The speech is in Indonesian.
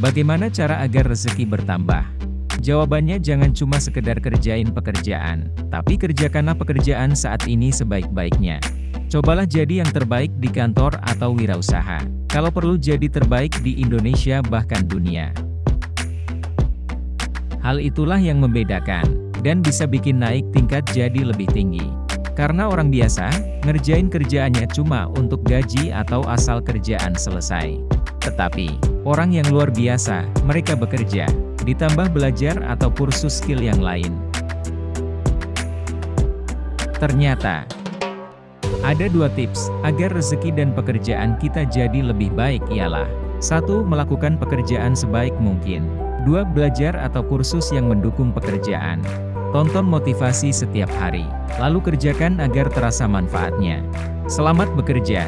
Bagaimana cara agar rezeki bertambah? Jawabannya jangan cuma sekedar kerjain pekerjaan, tapi kerjakanlah pekerjaan saat ini sebaik-baiknya. Cobalah jadi yang terbaik di kantor atau wirausaha. Kalau perlu jadi terbaik di Indonesia bahkan dunia. Hal itulah yang membedakan, dan bisa bikin naik tingkat jadi lebih tinggi. Karena orang biasa, ngerjain kerjaannya cuma untuk gaji atau asal kerjaan selesai. Tetapi, orang yang luar biasa, mereka bekerja, ditambah belajar atau kursus skill yang lain. Ternyata, ada dua tips, agar rezeki dan pekerjaan kita jadi lebih baik ialah 1. Melakukan pekerjaan sebaik mungkin 2. Belajar atau kursus yang mendukung pekerjaan Tonton motivasi setiap hari, lalu kerjakan agar terasa manfaatnya. Selamat bekerja!